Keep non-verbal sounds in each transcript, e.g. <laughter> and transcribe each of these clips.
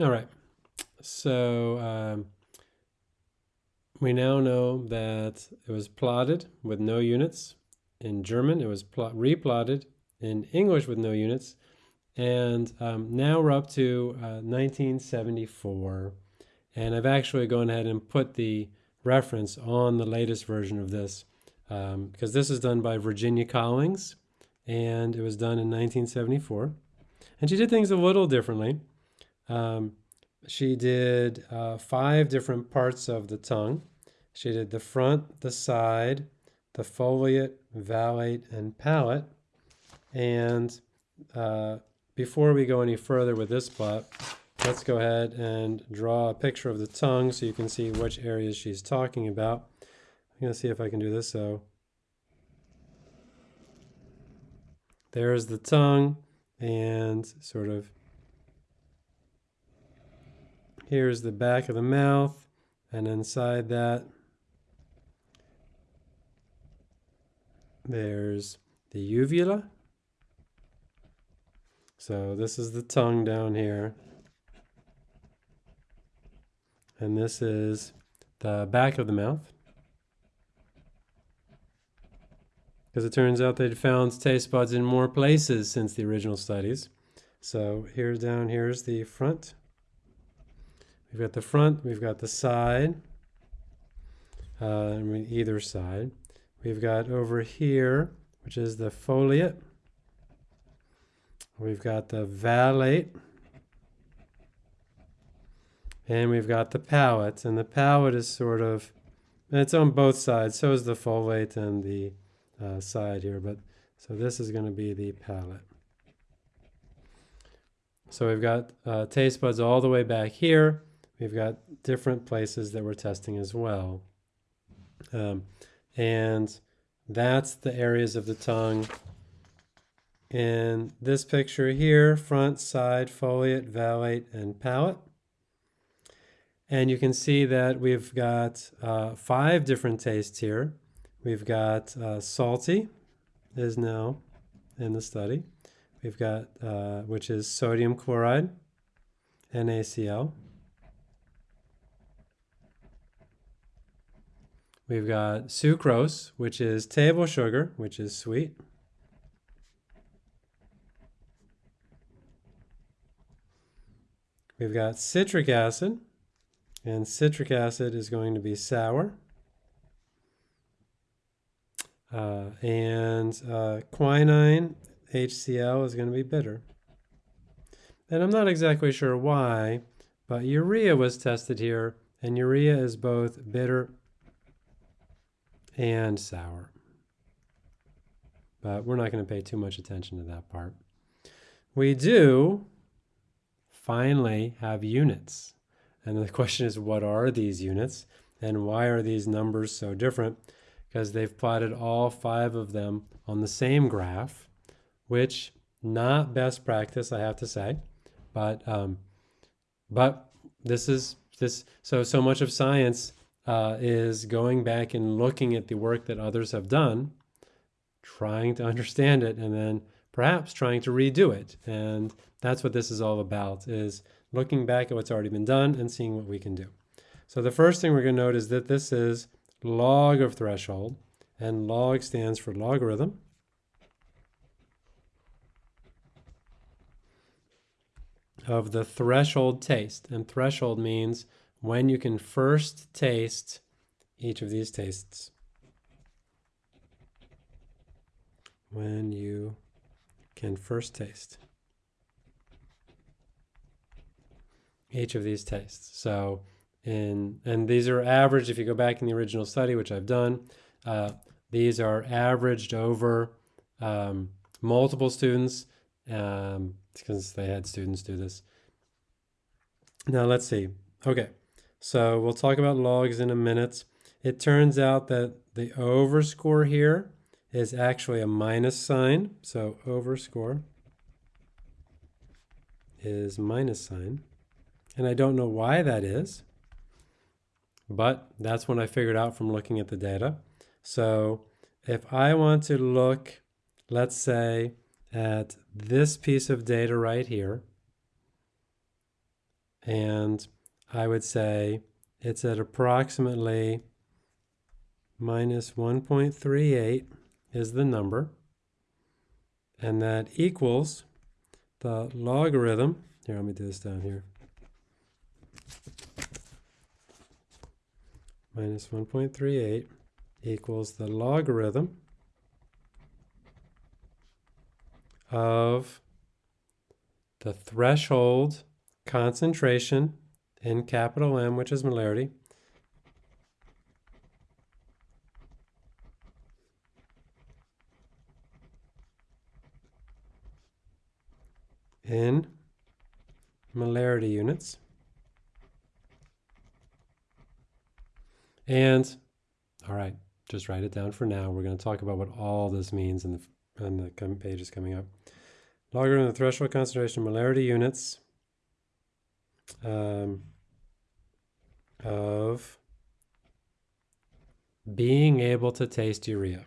All right. So um, we now know that it was plotted with no units. In German, it was plot replotted. In English, with no units. And um, now we're up to uh, 1974. And I've actually gone ahead and put the reference on the latest version of this um, because this is done by Virginia Collings and it was done in 1974. And she did things a little differently. Um, she did uh, five different parts of the tongue. She did the front, the side, the foliate, vallate, and palate. And uh, before we go any further with this plot, let's go ahead and draw a picture of the tongue so you can see which areas she's talking about. I'm going to see if I can do this. So there's the tongue and sort of here's the back of the mouth and inside that there's the uvula so this is the tongue down here and this is the back of the mouth because it turns out they'd found taste buds in more places since the original studies. So here down here's the front. We've got the front, we've got the side, uh, either side. We've got over here, which is the foliate. We've got the vallate. And we've got the palate. And the palate is sort of, it's on both sides. So is the foliate and the uh, side here, but so this is going to be the palate. So we've got uh, taste buds all the way back here. We've got different places that we're testing as well. Um, and that's the areas of the tongue. In this picture here, front, side, foliate, vallate, and palate. And you can see that we've got uh, five different tastes here. We've got uh, salty is now in the study. We've got, uh, which is sodium chloride, NaCl. We've got sucrose, which is table sugar, which is sweet. We've got citric acid, and citric acid is going to be sour. Uh, and uh, quinine HCl is going to be bitter. And I'm not exactly sure why, but urea was tested here, and urea is both bitter and sour. But we're not going to pay too much attention to that part. We do finally have units. And the <laughs> question is, what are these units? And why are these numbers so different? because they've plotted all five of them on the same graph, which not best practice, I have to say, but um, but this is this so so much of science uh, is going back and looking at the work that others have done, trying to understand it, and then perhaps trying to redo it. And that's what this is all about: is looking back at what's already been done and seeing what we can do. So the first thing we're going to note is that this is log of threshold, and log stands for logarithm. of the threshold taste. And threshold means when you can first taste each of these tastes. When you can first taste each of these tastes. So and, and these are averaged, if you go back in the original study, which I've done, uh, these are averaged over um, multiple students um, because they had students do this. Now let's see. Okay, so we'll talk about logs in a minute. It turns out that the over score here is actually a minus sign. So over score is minus sign. And I don't know why that is. But that's what I figured out from looking at the data. So if I want to look, let's say, at this piece of data right here, and I would say it's at approximately minus 1.38 is the number, and that equals the logarithm. Here, let me do this down here. Minus 1.38 equals the logarithm of the threshold concentration in capital M, which is molarity, in molarity units. And, all right, just write it down for now. We're going to talk about what all this means in the, in the pages coming up. Logarithm of the threshold concentration molarity units um, of being able to taste urea.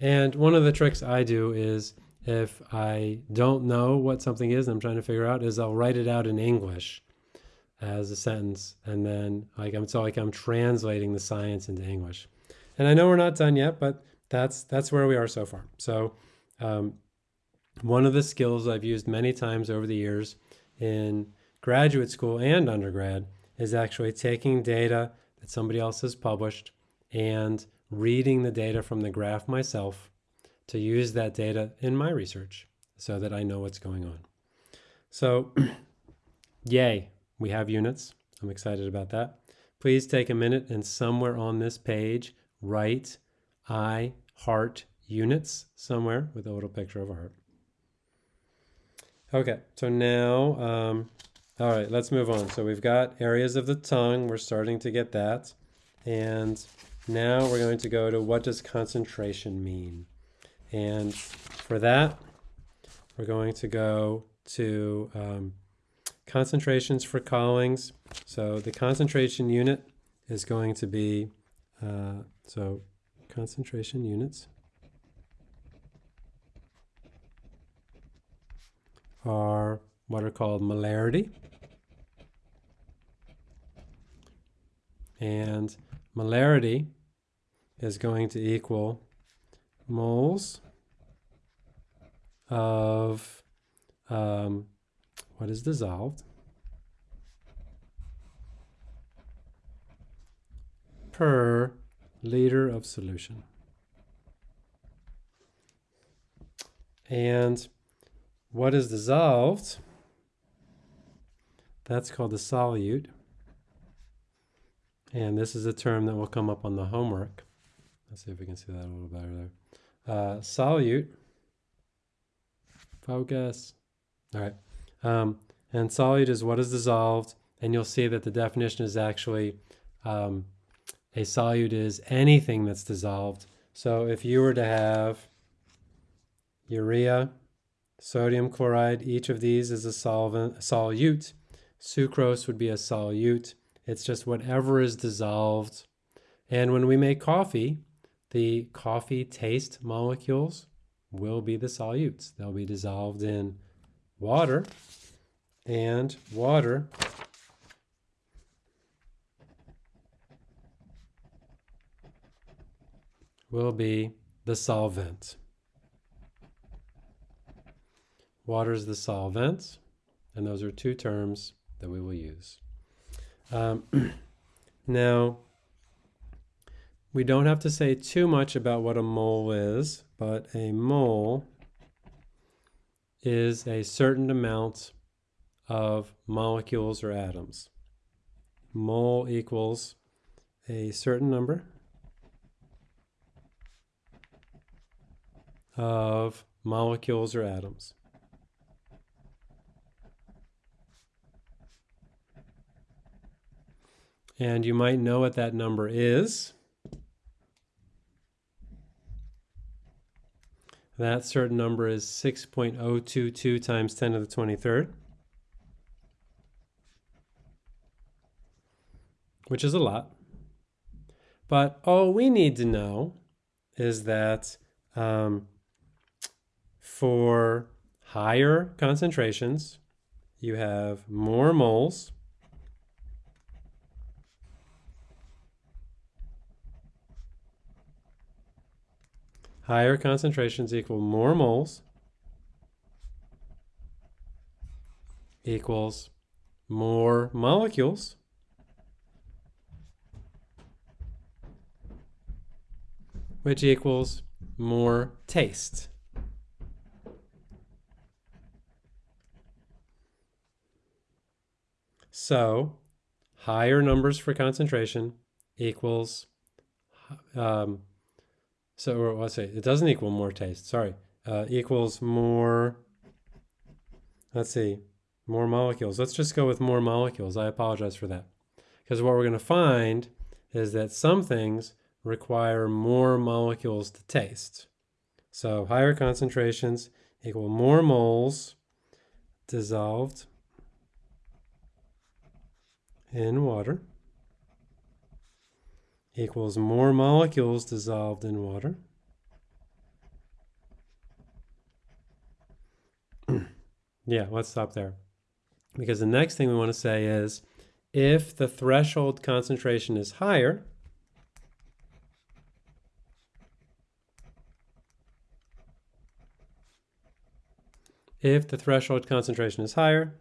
And one of the tricks I do is if I don't know what something is and I'm trying to figure out is I'll write it out in English as a sentence and then like I'm so like I'm translating the science into English. And I know we're not done yet, but that's that's where we are so far. So um, one of the skills I've used many times over the years in graduate school and undergrad is actually taking data that somebody else has published and reading the data from the graph myself to use that data in my research so that I know what's going on. So, <clears throat> yay, we have units. I'm excited about that. Please take a minute and somewhere on this page, write I heart units somewhere with a little picture of a heart. Okay, so now, um, all right, let's move on. So we've got areas of the tongue. We're starting to get that. And now we're going to go to what does concentration mean? And for that, we're going to go to um, concentrations for Collings. So the concentration unit is going to be, uh, so concentration units are what are called molarity. And molarity is going to equal moles of um, what is dissolved per liter of solution. And what is dissolved, that's called the solute. And this is a term that will come up on the homework. Let's see if we can see that a little better there. Uh, solute, focus. All right. Um, and solute is what is dissolved. And you'll see that the definition is actually um, a solute is anything that's dissolved. So if you were to have urea, sodium chloride, each of these is a solvent, solute. Sucrose would be a solute. It's just whatever is dissolved. And when we make coffee, the coffee taste molecules will be the solutes. They'll be dissolved in water, and water will be the solvent. Water is the solvent, and those are two terms that we will use. Um, <clears throat> now, we don't have to say too much about what a mole is, but a mole is a certain amount of molecules or atoms. Mole equals a certain number of molecules or atoms. And you might know what that number is. That certain number is 6.022 times 10 to the 23rd, which is a lot. But all we need to know is that um, for higher concentrations, you have more moles. Higher concentrations equal more moles equals more molecules which equals more taste. So higher numbers for concentration equals, um, so let's say it doesn't equal more taste, sorry, uh, equals more, let's see, more molecules. Let's just go with more molecules. I apologize for that. Because what we're going to find is that some things require more molecules to taste. So higher concentrations equal more moles dissolved in water equals more molecules dissolved in water. <clears throat> yeah, let's stop there. Because the next thing we want to say is if the threshold concentration is higher, if the threshold concentration is higher,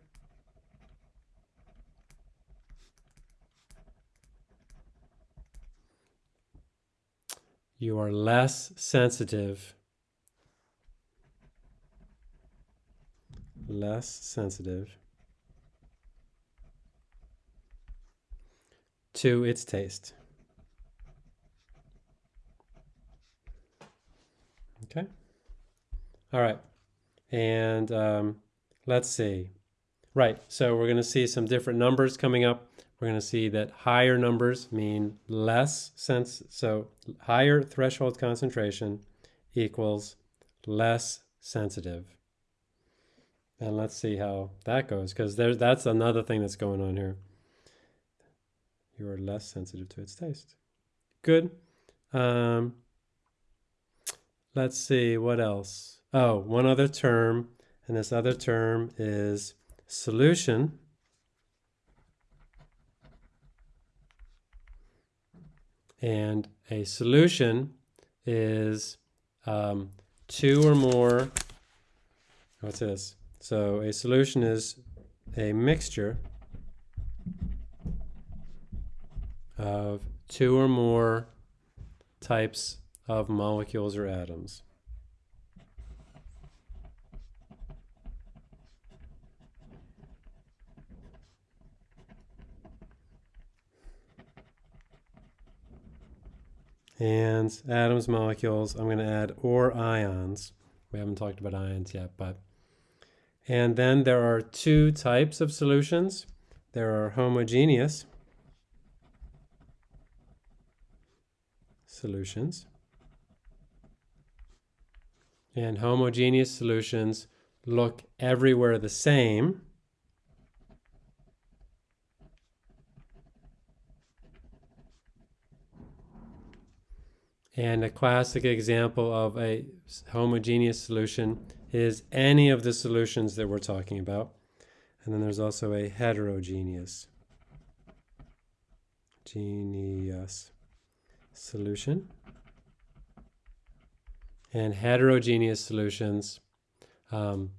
you are less sensitive less sensitive to its taste. Okay. All right. And um, let's see. Right. So we're going to see some different numbers coming up. We're going to see that higher numbers mean less sense. So higher threshold concentration equals less sensitive. And let's see how that goes because that's another thing that's going on here. You are less sensitive to its taste. Good. Um, let's see what else. Oh, one other term, and this other term is solution. And a solution is um, two or more, what's this? So a solution is a mixture of two or more types of molecules or atoms. And atoms, molecules. I'm going to add or ions. We haven't talked about ions yet, but. And then there are two types of solutions. There are homogeneous solutions. And homogeneous solutions look everywhere the same. And a classic example of a homogeneous solution is any of the solutions that we're talking about. And then there's also a heterogeneous genius solution. And heterogeneous solutions, um,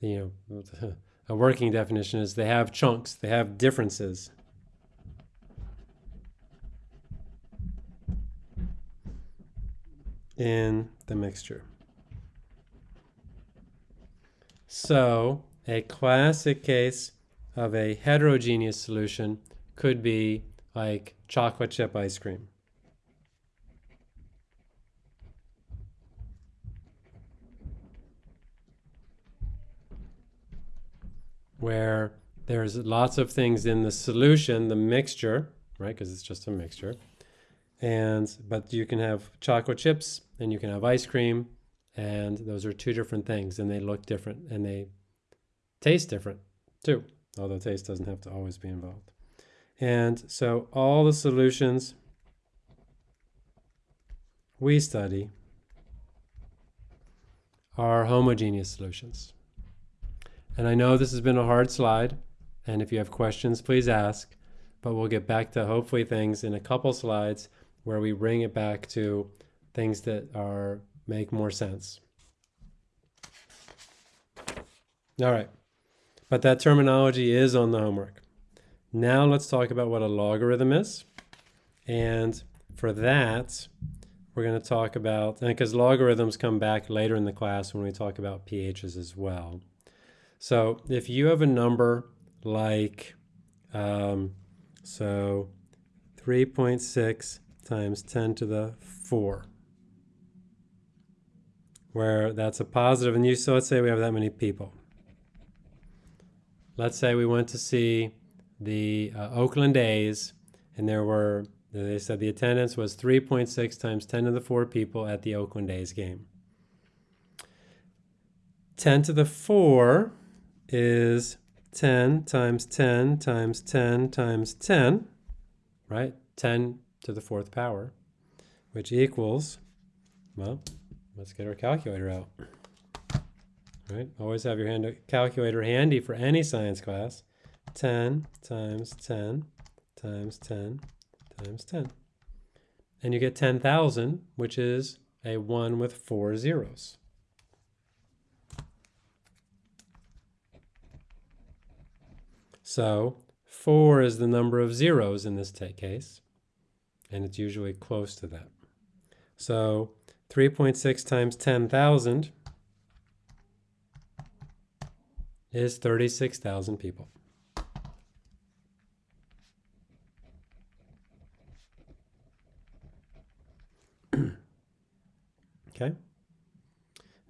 you know, <laughs> a working definition is they have chunks, they have differences. In the mixture. So a classic case of a heterogeneous solution could be like chocolate chip ice cream. Where there's lots of things in the solution, the mixture, right? Because it's just a mixture. And but you can have chocolate chips and you can have ice cream and those are two different things and they look different and they taste different too although taste doesn't have to always be involved and so all the solutions we study are homogeneous solutions. And I know this has been a hard slide, and if you have questions, please ask, but we'll get back to hopefully things in a couple slides where we bring it back to things that are make more sense. All right, but that terminology is on the homework. Now let's talk about what a logarithm is. And for that, we're going to talk about, because logarithms come back later in the class when we talk about pHs as well. So if you have a number like, um, so 3.6 times 10 to the 4, where that's a positive. and you, so let's say we have that many people. Let's say we went to see the uh, Oakland A's, and there were, they said the attendance was 3.6 times 10 to the 4 people at the Oakland A's game. 10 to the 4 is 10 times 10 times 10 times 10, right? 10 to the fourth power, which equals, well, let's get our calculator out. Right? Always have your hand calculator handy for any science class. 10 times 10 times 10 times 10. And you get 10,000, which is a 1 with four zeros. So 4 is the number of zeros in this case, and it's usually close to that. So 3.6 times 10,000 is 36,000 people. <clears throat> okay?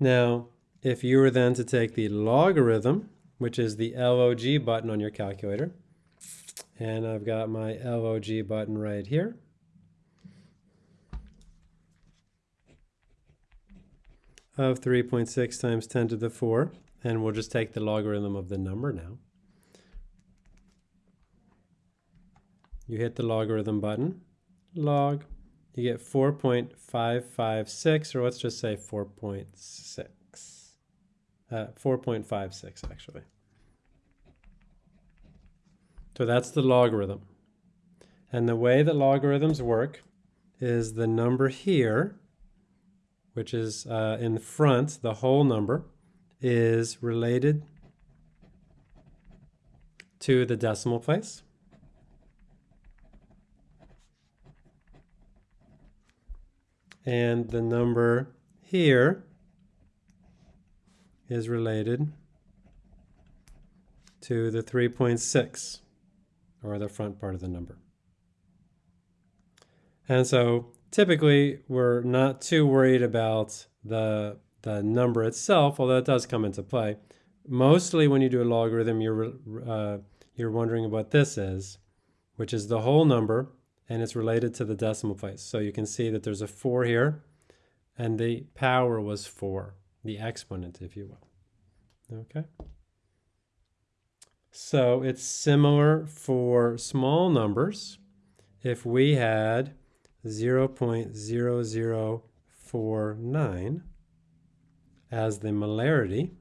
Now, if you were then to take the logarithm, which is the LOG button on your calculator, and I've got my LOG button right here, of 3.6 times 10 to the 4, and we'll just take the logarithm of the number now. You hit the logarithm button, log, you get 4.556, or let's just say 4.6. Uh, 4.56 actually. So that's the logarithm. And the way that logarithms work is the number here, which is uh, in front, the whole number, is related to the decimal place. And the number here is related to the 3.6, or the front part of the number. And so typically we're not too worried about the the number itself, although it does come into play. Mostly when you do a logarithm, you're, uh, you're wondering what this is, which is the whole number, and it's related to the decimal place. So you can see that there's a 4 here, and the power was 4, the exponent, if you will. Okay? So it's similar for small numbers. If we had 0.0049, as the molarity,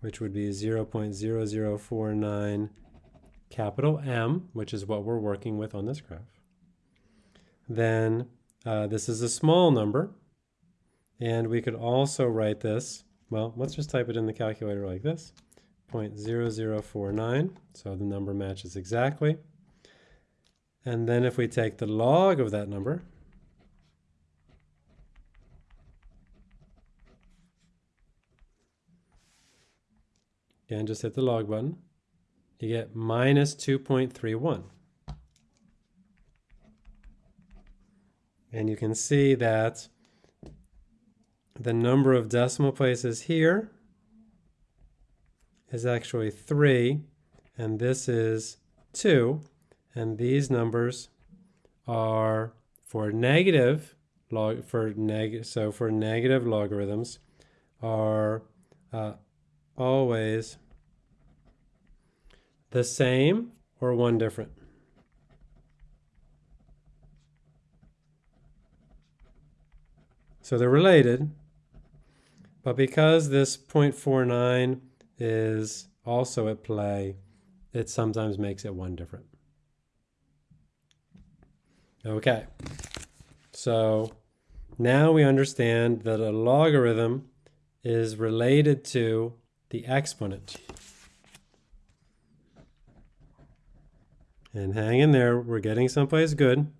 which would be 0.0049 capital M, which is what we're working with on this graph. Then uh, this is a small number, and we could also write this, well, let's just type it in the calculator like this, 0.0049, so the number matches exactly. And then if we take the log of that number, Again, just hit the log button. You get minus 2.31. And you can see that the number of decimal places here is actually 3, and this is 2. And these numbers are for negative log for neg so for negative logarithms are uh, always the same or one different. So they're related, but because this 0.49 is also at play, it sometimes makes it one different. Okay, so now we understand that a logarithm is related to the exponent. And hang in there, we're getting someplace good.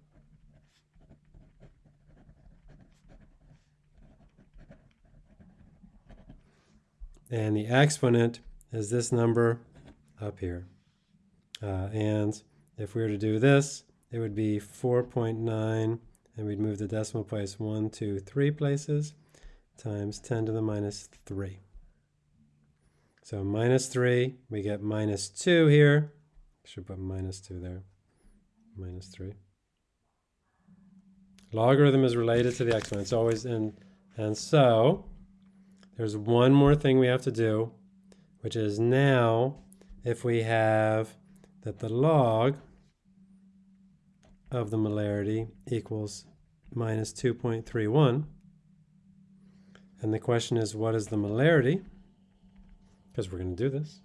And the exponent is this number up here. Uh, and if we were to do this, it would be 4.9, and we'd move the decimal place one, two, three places, times 10 to the minus 3. So minus 3, we get minus 2 here. Should put minus 2 there. Minus 3. Logarithm is related to the exponent. It's always in. And so there's one more thing we have to do, which is now if we have that the log of the molarity equals minus 2.31. And the question is, what is the molarity? Because we're going to do this.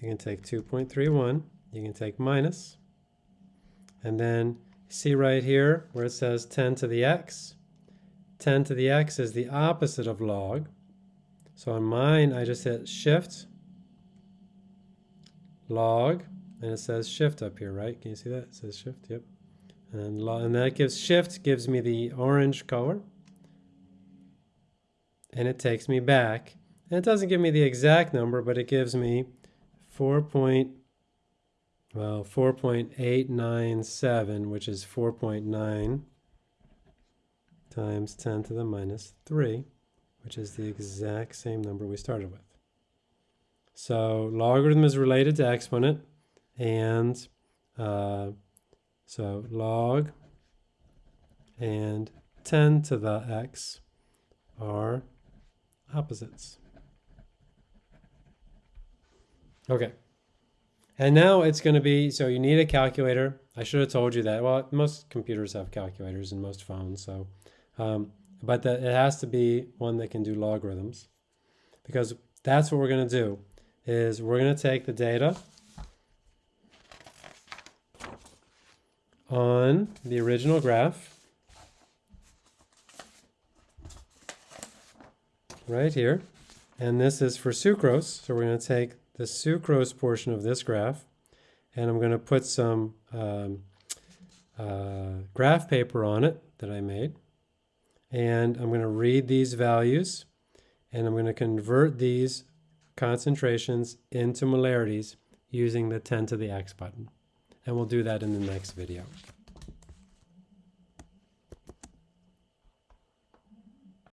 You can take 2.31, you can take minus, and then see right here where it says 10 to the x. 10 to the x is the opposite of log. So on mine, I just hit shift, log, and it says shift up here, right? Can you see that? It says shift, yep. And, and that gives shift gives me the orange color. And it takes me back. And it doesn't give me the exact number, but it gives me 4 point, well, 4.897, which is 4.9 times 10 to the minus 3, which is the exact same number we started with. So logarithm is related to exponent, and uh, so log and 10 to the x are opposites. Okay. And now it's going to be, so you need a calculator. I should have told you that. Well, most computers have calculators and most phones, so, um, but the, it has to be one that can do logarithms because that's what we're going to do is we're going to take the data on the original graph right here. And this is for sucrose. So we're going to take the sucrose portion of this graph and I'm going to put some um, uh, graph paper on it that I made. And I'm going to read these values and I'm going to convert these concentrations into molarities using the 10 to the x button and we'll do that in the next video.